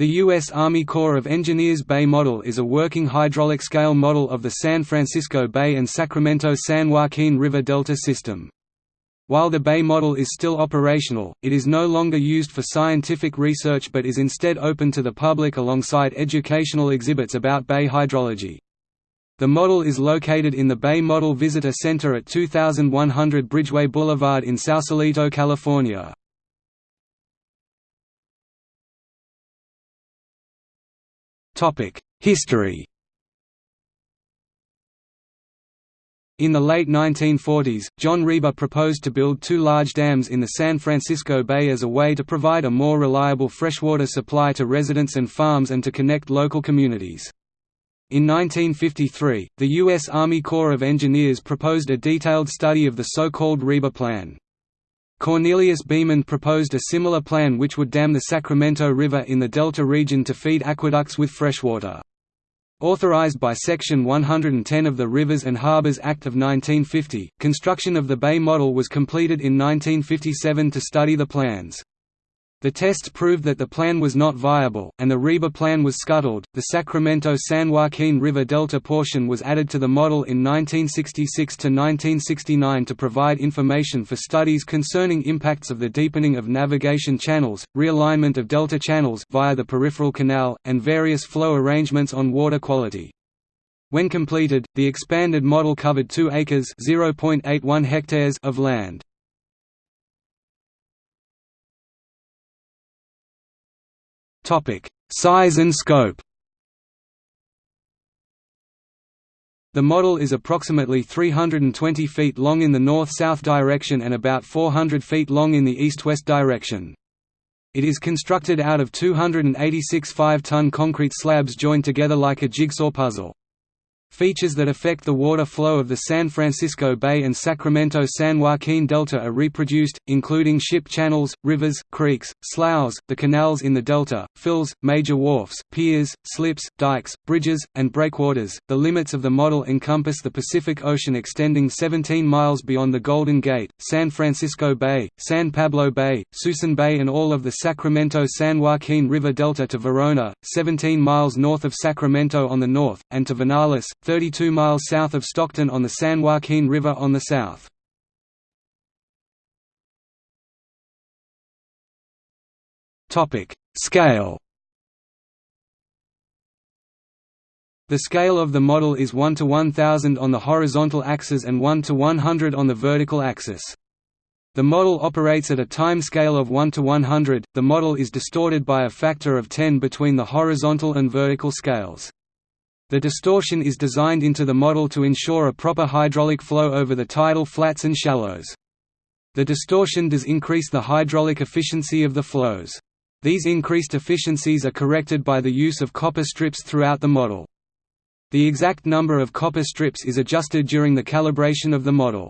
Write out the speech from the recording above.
The U.S. Army Corps of Engineers Bay Model is a working hydraulic scale model of the San Francisco Bay and Sacramento-San Joaquin River Delta system. While the Bay model is still operational, it is no longer used for scientific research but is instead open to the public alongside educational exhibits about bay hydrology. The model is located in the Bay Model Visitor Center at 2100 Bridgeway Boulevard in Sausalito, California. History In the late 1940s, John Reber proposed to build two large dams in the San Francisco Bay as a way to provide a more reliable freshwater supply to residents and farms and to connect local communities. In 1953, the U.S. Army Corps of Engineers proposed a detailed study of the so-called Reber Plan. Cornelius Beeman proposed a similar plan which would dam the Sacramento River in the Delta region to feed aqueducts with freshwater. Authorized by Section 110 of the Rivers and Harbors Act of 1950, construction of the Bay Model was completed in 1957 to study the plans. The tests proved that the plan was not viable, and the Reber plan was scuttled. The Sacramento San Joaquin River Delta portion was added to the model in 1966 to 1969 to provide information for studies concerning impacts of the deepening of navigation channels, realignment of delta channels via the peripheral canal, and various flow arrangements on water quality. When completed, the expanded model covered 2 acres (0.81 hectares) of land. Size and scope The model is approximately 320 feet long in the north-south direction and about 400 feet long in the east-west direction. It is constructed out of 286 5-ton concrete slabs joined together like a jigsaw puzzle. Features that affect the water flow of the San Francisco Bay and Sacramento-San Joaquin Delta are reproduced, including ship channels, rivers, creeks, sloughs, the canals in the delta, fills, major wharfs, piers, slips, dikes, bridges, and breakwaters. The limits of the model encompass the Pacific Ocean extending 17 miles beyond the Golden Gate, San Francisco Bay, San Pablo Bay, Suisun Bay and all of the Sacramento-San Joaquin River Delta to Verona, 17 miles north of Sacramento on the north, and to Vernalis, 32 miles south of Stockton on the San Joaquin River on the south. Scale The scale of the model is 1 to 1000 on the horizontal axis and 1 to 100 on the vertical axis. The model operates at a time scale of 1 to 100. The model is distorted by a factor of 10 between the horizontal and vertical scales. The distortion is designed into the model to ensure a proper hydraulic flow over the tidal flats and shallows. The distortion does increase the hydraulic efficiency of the flows. These increased efficiencies are corrected by the use of copper strips throughout the model. The exact number of copper strips is adjusted during the calibration of the model.